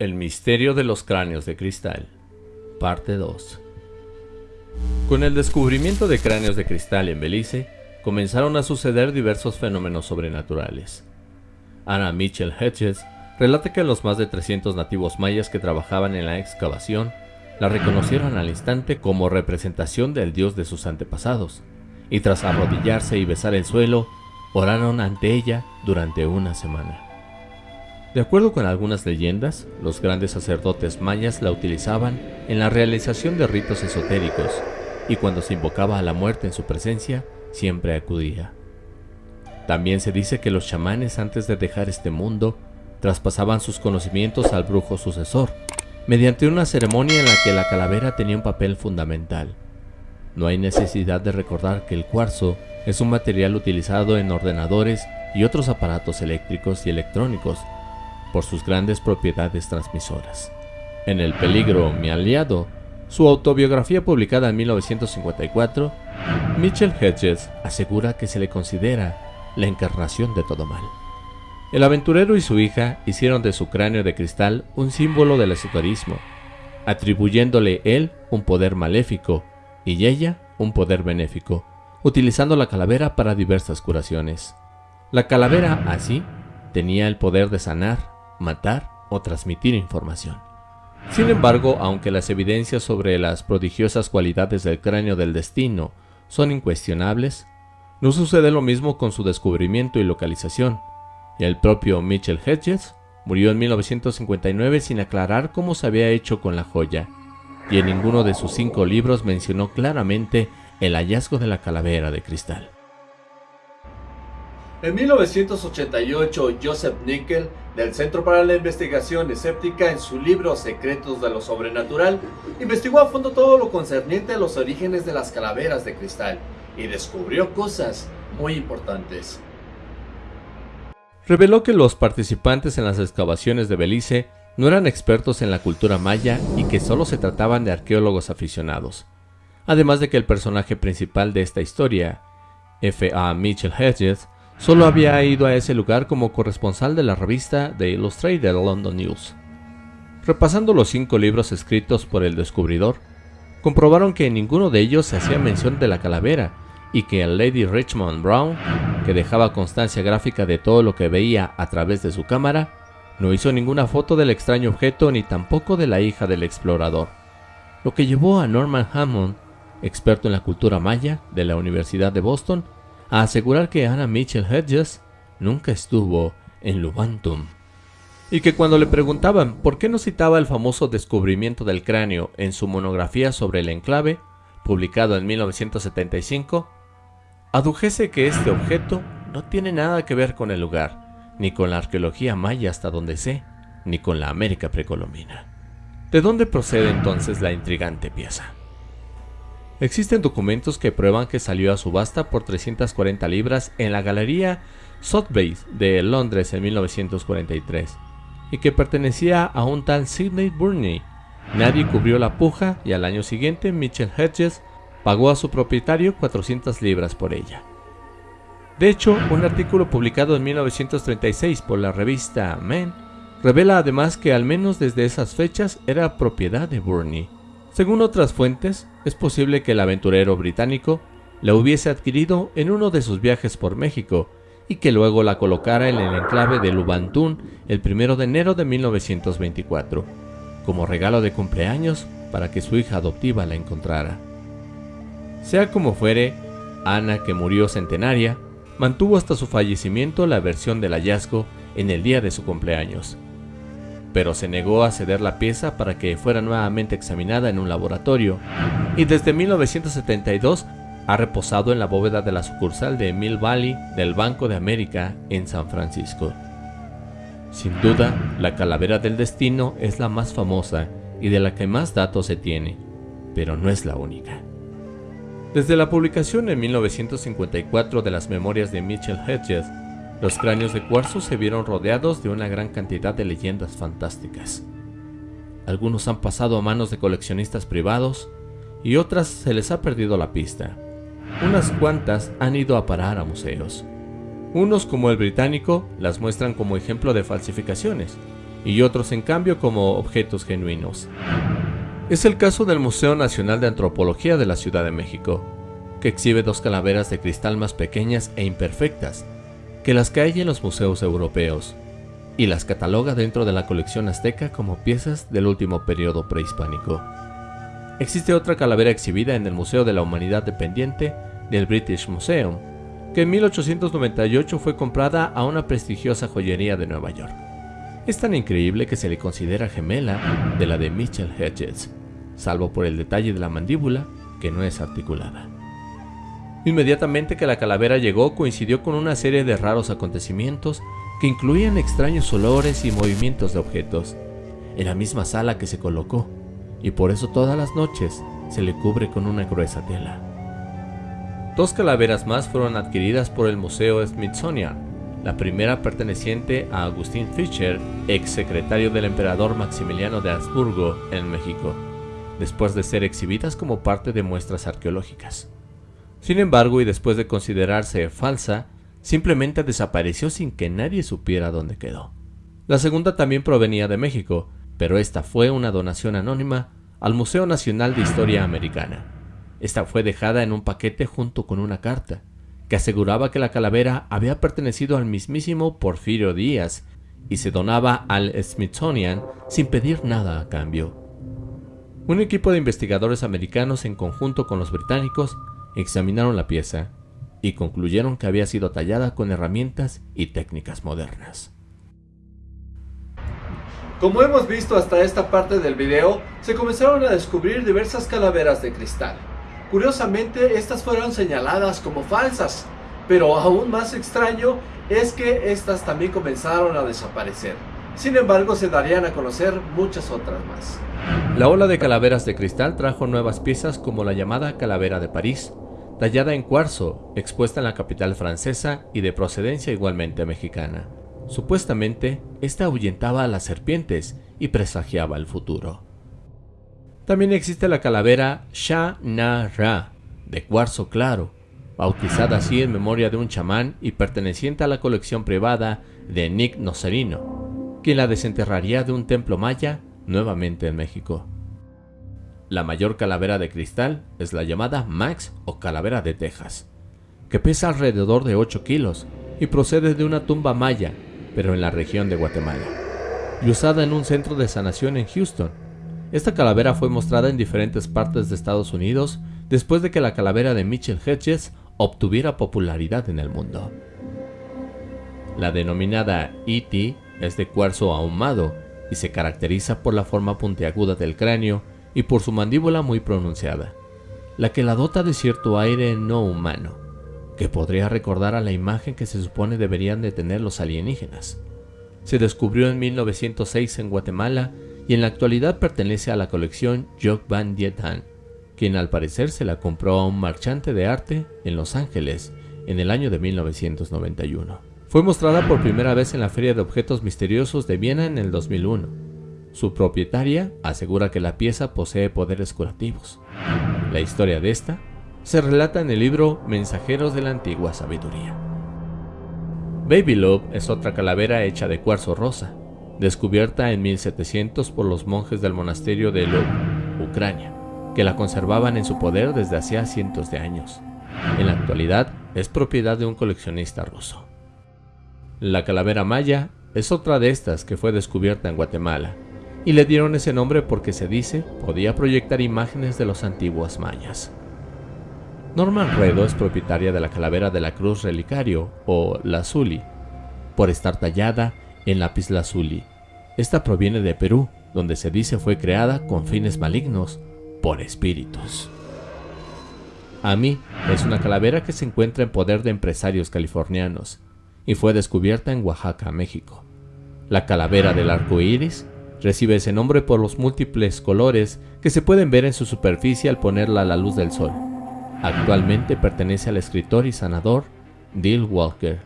El misterio de los cráneos de cristal, parte 2. Con el descubrimiento de cráneos de cristal en Belice, comenzaron a suceder diversos fenómenos sobrenaturales. Anna Mitchell Hedges relata que los más de 300 nativos mayas que trabajaban en la excavación la reconocieron al instante como representación del dios de sus antepasados, y tras arrodillarse y besar el suelo, oraron ante ella durante una semana. De acuerdo con algunas leyendas, los grandes sacerdotes mayas la utilizaban en la realización de ritos esotéricos, y cuando se invocaba a la muerte en su presencia, siempre acudía. También se dice que los chamanes antes de dejar este mundo traspasaban sus conocimientos al brujo sucesor, mediante una ceremonia en la que la calavera tenía un papel fundamental. No hay necesidad de recordar que el cuarzo es un material utilizado en ordenadores y otros aparatos eléctricos y electrónicos por sus grandes propiedades transmisoras. En El peligro, mi aliado, su autobiografía publicada en 1954, Mitchell Hedges asegura que se le considera la encarnación de todo mal. El aventurero y su hija hicieron de su cráneo de cristal un símbolo del esoterismo, atribuyéndole él un poder maléfico y ella un poder benéfico, utilizando la calavera para diversas curaciones. La calavera, así, tenía el poder de sanar, matar o transmitir información. Sin embargo, aunque las evidencias sobre las prodigiosas cualidades del cráneo del destino son incuestionables, no sucede lo mismo con su descubrimiento y localización, y el propio Mitchell Hedges murió en 1959 sin aclarar cómo se había hecho con la joya, y en ninguno de sus cinco libros mencionó claramente el hallazgo de la calavera de cristal. En 1988, Joseph Nickel, del Centro para la Investigación Escéptica, en su libro Secretos de lo Sobrenatural, investigó a fondo todo lo concerniente a los orígenes de las calaveras de cristal y descubrió cosas muy importantes. Reveló que los participantes en las excavaciones de Belice no eran expertos en la cultura maya y que solo se trataban de arqueólogos aficionados. Además de que el personaje principal de esta historia, F.A. Mitchell Hedges, solo había ido a ese lugar como corresponsal de la revista The Illustrated London News. Repasando los cinco libros escritos por el descubridor, comprobaron que en ninguno de ellos se hacía mención de la calavera y que el Lady Richmond Brown, que dejaba constancia gráfica de todo lo que veía a través de su cámara, no hizo ninguna foto del extraño objeto ni tampoco de la hija del explorador, lo que llevó a Norman Hammond, experto en la cultura maya de la Universidad de Boston, a asegurar que Anna Mitchell Hedges nunca estuvo en Lubantum. Y que cuando le preguntaban por qué no citaba el famoso descubrimiento del cráneo en su monografía sobre el enclave, publicado en 1975, adujese que este objeto no tiene nada que ver con el lugar, ni con la arqueología maya hasta donde sé, ni con la América precolombina. ¿De dónde procede entonces la intrigante pieza? Existen documentos que prueban que salió a subasta por 340 libras en la Galería Sotheby's de Londres en 1943 y que pertenecía a un tal Sidney Burney. Nadie cubrió la puja y al año siguiente Mitchell Hedges pagó a su propietario 400 libras por ella. De hecho, un artículo publicado en 1936 por la revista Men revela además que al menos desde esas fechas era propiedad de Burney. Según otras fuentes, es posible que el aventurero británico la hubiese adquirido en uno de sus viajes por México y que luego la colocara en el enclave de Lubantún el 1 de enero de 1924, como regalo de cumpleaños para que su hija adoptiva la encontrara. Sea como fuere, Ana, que murió centenaria, mantuvo hasta su fallecimiento la versión del hallazgo en el día de su cumpleaños, pero se negó a ceder la pieza para que fuera nuevamente examinada en un laboratorio, y desde 1972 ha reposado en la bóveda de la sucursal de Mill Valley del Banco de América en San Francisco. Sin duda, la calavera del destino es la más famosa y de la que más datos se tiene, pero no es la única. Desde la publicación en 1954 de las memorias de Mitchell Hedges, los cráneos de cuarzo se vieron rodeados de una gran cantidad de leyendas fantásticas. Algunos han pasado a manos de coleccionistas privados y otras se les ha perdido la pista. Unas cuantas han ido a parar a museos. Unos como el británico las muestran como ejemplo de falsificaciones, y otros en cambio como objetos genuinos. Es el caso del Museo Nacional de Antropología de la Ciudad de México, que exhibe dos calaveras de cristal más pequeñas e imperfectas que las que en los museos europeos, y las cataloga dentro de la colección azteca como piezas del último periodo prehispánico. Existe otra calavera exhibida en el Museo de la Humanidad dependiente del British Museum, que en 1898 fue comprada a una prestigiosa joyería de Nueva York. Es tan increíble que se le considera gemela de la de Mitchell Hedges, salvo por el detalle de la mandíbula, que no es articulada. Inmediatamente que la calavera llegó coincidió con una serie de raros acontecimientos que incluían extraños olores y movimientos de objetos, en la misma sala que se colocó, y por eso todas las noches se le cubre con una gruesa tela. Dos calaveras más fueron adquiridas por el Museo Smithsonian, la primera perteneciente a Agustín Fischer, ex secretario del emperador Maximiliano de Habsburgo en México, después de ser exhibidas como parte de muestras arqueológicas. Sin embargo, y después de considerarse falsa, simplemente desapareció sin que nadie supiera dónde quedó. La segunda también provenía de México, pero esta fue una donación anónima al Museo Nacional de Historia Americana. Esta fue dejada en un paquete junto con una carta, que aseguraba que la calavera había pertenecido al mismísimo Porfirio Díaz y se donaba al Smithsonian sin pedir nada a cambio. Un equipo de investigadores americanos en conjunto con los británicos examinaron la pieza y concluyeron que había sido tallada con herramientas y técnicas modernas. Como hemos visto hasta esta parte del video, se comenzaron a descubrir diversas calaveras de cristal. Curiosamente, estas fueron señaladas como falsas, pero aún más extraño es que estas también comenzaron a desaparecer. Sin embargo, se darían a conocer muchas otras más. La ola de calaveras de cristal trajo nuevas piezas como la llamada calavera de París, tallada en cuarzo, expuesta en la capital francesa y de procedencia igualmente mexicana. Supuestamente, esta ahuyentaba a las serpientes y presagiaba el futuro. También existe la calavera Sha-Na-Ra, de cuarzo claro, bautizada así en memoria de un chamán y perteneciente a la colección privada de Nick Nocerino, quien la desenterraría de un templo maya nuevamente en México. La mayor calavera de cristal es la llamada Max o calavera de Texas, que pesa alrededor de 8 kilos y procede de una tumba maya, pero en la región de Guatemala, y usada en un centro de sanación en Houston. Esta calavera fue mostrada en diferentes partes de Estados Unidos después de que la calavera de Mitchell Hedges obtuviera popularidad en el mundo. La denominada E.T. es de cuarzo ahumado y se caracteriza por la forma puntiaguda del cráneo y por su mandíbula muy pronunciada, la que la dota de cierto aire no humano, que podría recordar a la imagen que se supone deberían de tener los alienígenas. Se descubrió en 1906 en Guatemala y en la actualidad pertenece a la colección Jock Van Dietan, quien al parecer se la compró a un marchante de arte en Los Ángeles en el año de 1991. Fue mostrada por primera vez en la Feria de Objetos Misteriosos de Viena en el 2001 su propietaria asegura que la pieza posee poderes curativos. La historia de esta se relata en el libro Mensajeros de la Antigua Sabiduría. Baby Love es otra calavera hecha de cuarzo rosa, descubierta en 1700 por los monjes del monasterio de Love, Ucrania, que la conservaban en su poder desde hacía cientos de años. En la actualidad es propiedad de un coleccionista ruso. La calavera maya es otra de estas que fue descubierta en Guatemala y le dieron ese nombre porque se dice podía proyectar imágenes de los antiguos mayas. Norman Redo es propietaria de la calavera de la cruz relicario o lazuli, por estar tallada en lapislázuli. Esta proviene de Perú, donde se dice fue creada con fines malignos por espíritus. Ami es una calavera que se encuentra en poder de empresarios californianos y fue descubierta en Oaxaca, México. La calavera del arco iris Recibe ese nombre por los múltiples colores que se pueden ver en su superficie al ponerla a la luz del sol. Actualmente pertenece al escritor y sanador Dill Walker.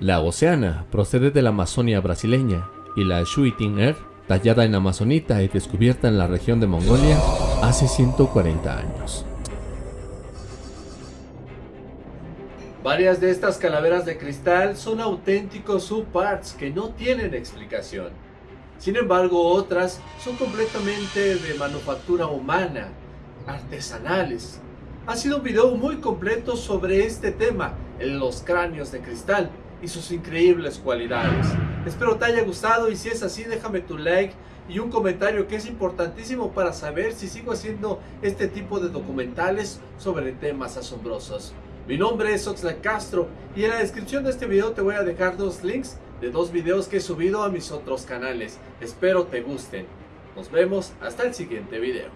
La Oceana procede de la Amazonia brasileña y la Shuiting Air, tallada en amazonita y descubierta en la región de Mongolia hace 140 años. Varias de estas calaveras de cristal son auténticos subparts que no tienen explicación. Sin embargo, otras son completamente de manufactura humana, artesanales. Ha sido un video muy completo sobre este tema, los cráneos de cristal y sus increíbles cualidades. Espero te haya gustado y si es así déjame tu like y un comentario que es importantísimo para saber si sigo haciendo este tipo de documentales sobre temas asombrosos. Mi nombre es Oxlack Castro y en la descripción de este video te voy a dejar dos links de dos videos que he subido a mis otros canales. Espero te gusten. Nos vemos hasta el siguiente video.